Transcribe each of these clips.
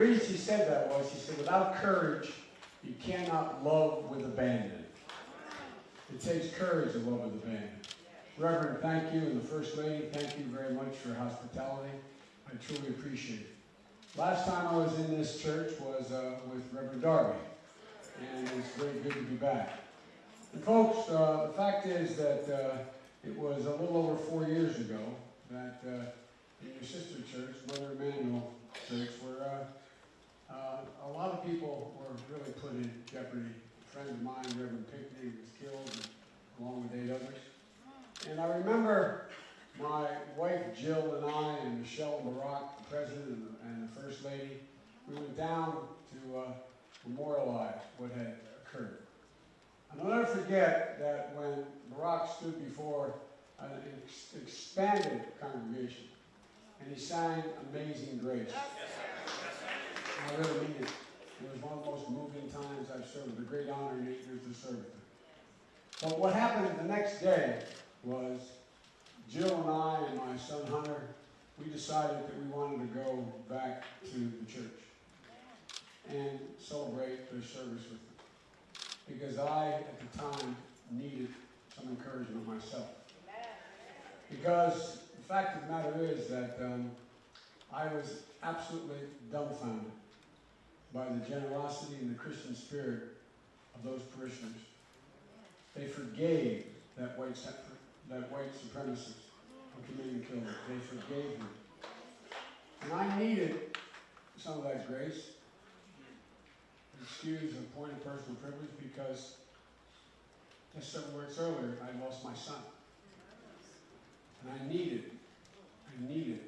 The reason she said that was, she said, without courage, you cannot love with abandon. It takes courage to love with abandon. Reverend, thank you, and the First Lady, thank you very much for hospitality. I truly appreciate it. Last time I was in this church was uh, with Reverend Darby, and it's very good to be back. And folks, uh, the fact is that uh, it was a little over four years ago that uh, in your sister church, Mother Emanuel Church, where uh, a lot of people were really put in jeopardy. A friend of mine, Reverend Pinckney, was killed, along with eight others. And I remember my wife Jill and I, and Michelle Barack, the president and the, first lady, we went down to uh, memorialize what had occurred. And I'll never forget that when Barack stood before an ex- expanded congregation and he sang Amazing Grace. I really mean it. It was one of the most moving times I've served. A great honor and eight years to serve. But what happened the next day was Jill and I and my son Hunter, we decided that we wanted to go back to the church and celebrate their service with them. Because I, at the time, needed some encouragement myself. Because the fact of the matter is that um, I was absolutely dumbfounded by the generosity and the Christian spirit of those parishioners. They forgave that white, that white supremacist who committed killed. They forgave him. And I needed some of that grace. Excuse a point of personal privilege because just several words earlier, I lost my son. And I needed, I needed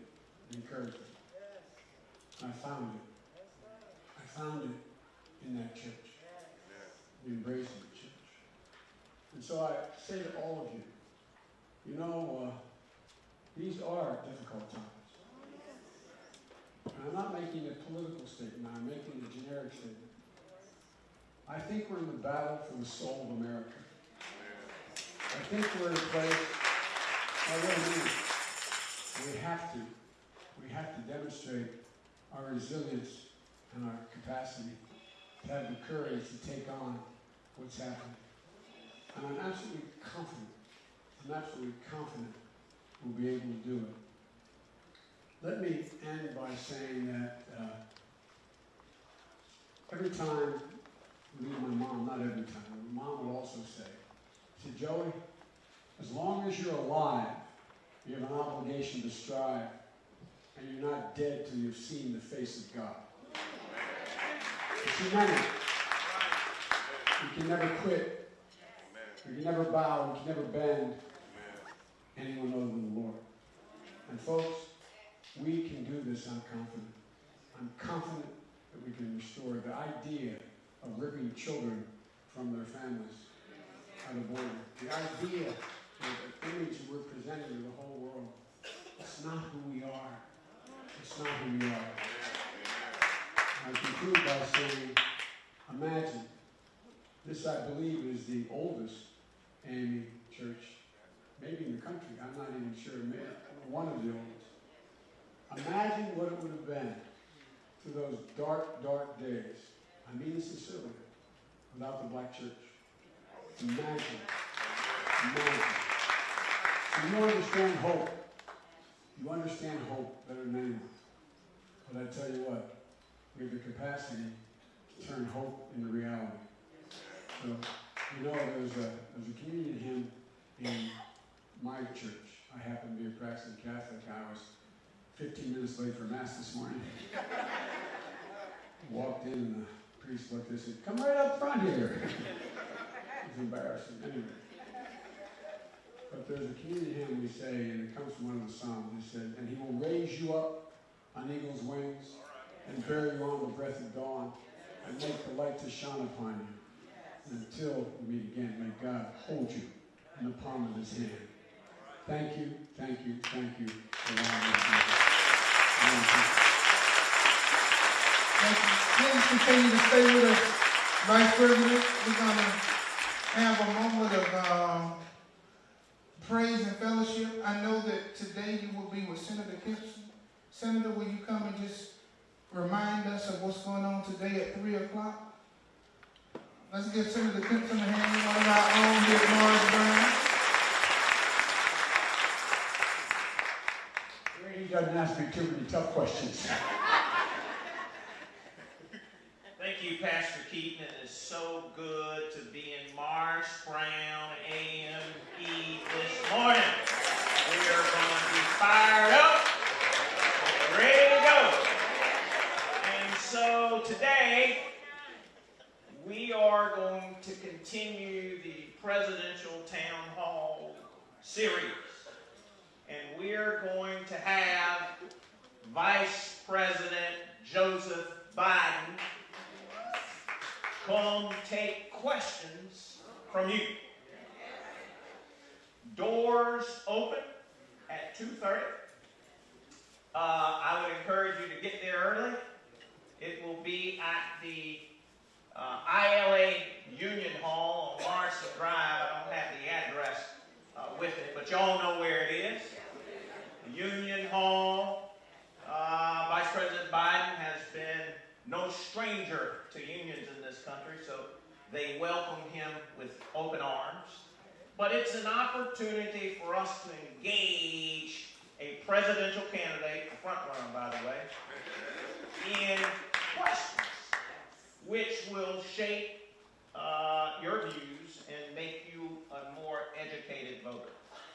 encouragement. I found it. Found it in that church, the embracing the church. And so I say to all of you, you know, uh, these are difficult times. And I'm not making a political statement, I'm making a generic statement. I think we're in the battle for the soul of America. I think we're in a place, I really mean. We have to, we have to demonstrate our resilience and our capacity to have the courage to take on what's happening. And I'm absolutely confident, I'm absolutely confident we'll be able to do it. Let me end by saying that uh, every time me and my mom, not every time, my mom would also say, she said, Joey, as long as you're alive, you have an obligation to strive, and you're not dead till you've seen the face of God. She meant it. You can never quit. You can never bow. You can never bend anyone other than the Lord. And folks, we can do this, I'm confident. I'm confident that we can restore the idea of ripping children from their families out of order. The idea, of the image we're presenting to the whole world, it's not who we are. It's not who we are. I conclude by saying, imagine, this I believe is the oldest AME church, maybe in the country, I'm not even sure, maybe one of the oldest. Imagine what it would have been to those dark, dark days. I mean this sincerely, without the black church. Imagine. Imagine. You understand hope. You understand hope better than anyone. But I tell you what, we have the capacity to turn hope into reality. So, you know, there's a, there's a communion hymn in my church. I happen to be a practicing Catholic. I was 15 minutes late for Mass this morning. Walked in and the priest looked at me and said, Come right up front here. it was embarrassing. Anyway. But there's a communion hymn we say, and it comes from one of the Psalms. It said, And he will raise you up on eagle's wings and you on the breath of dawn and make the light to shine upon you until we meet again. May God hold you in the palm of his hand. Thank you, thank you, thank you for allowing to. Please continue to stay with us, Vice President. We're gonna have a moment of, um, praise and fellowship. I know that today you will be with Senator Gibson. Senator, will you come and just remind us of what's going on today at three o'clock? Let's give Senator Kimpson a hand, one of our own here at Morris Brown. He doesn't ask me too many tough questions. Thank you, Pastor Keaton. It is so good to be in Morris Brown AME this morning. We are going to be fired up and ready to go. And so today, we are going to continue the presidential town hall series. And we're going to have Vice President Joseph Biden come take questions from you. Doors open at 2.30. Uh, I would encourage you to get there early. It will be at the uh, ILA Union Hall on Morrison Drive. I don't have the address uh, with it, but y'all know where it is. Union Hall. Uh, Vice President Biden has been no stranger to unions in this country, so they welcome him with open arms. But it's an opportunity for us to engage a presidential candidate, a front runner, by the way, in questions which will shape uh, your views and make you a more educated voter.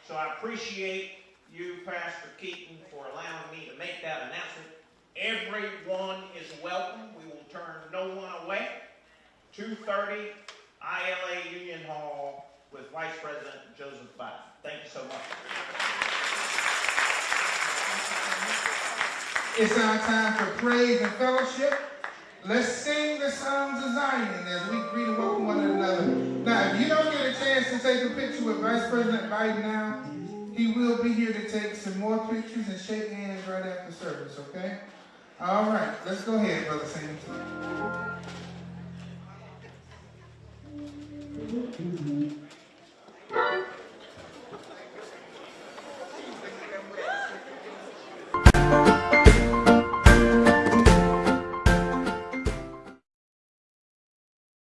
So I appreciate you, Pastor Keaton, for allowing me to make that announcement. Everyone is welcome. We will turn no one away. 2:30 ILA Union Hall with Vice President Joseph Biden. Thank you so much. It's our time for praise and fellowship. Let's sing the songs of Zion as we greet and welcome one another. Now, if you don't get a chance to take a picture with Vice President Biden now, he will be here to take some more pictures and shake hands right after service, okay? All right, let's go ahead, Brother Sam.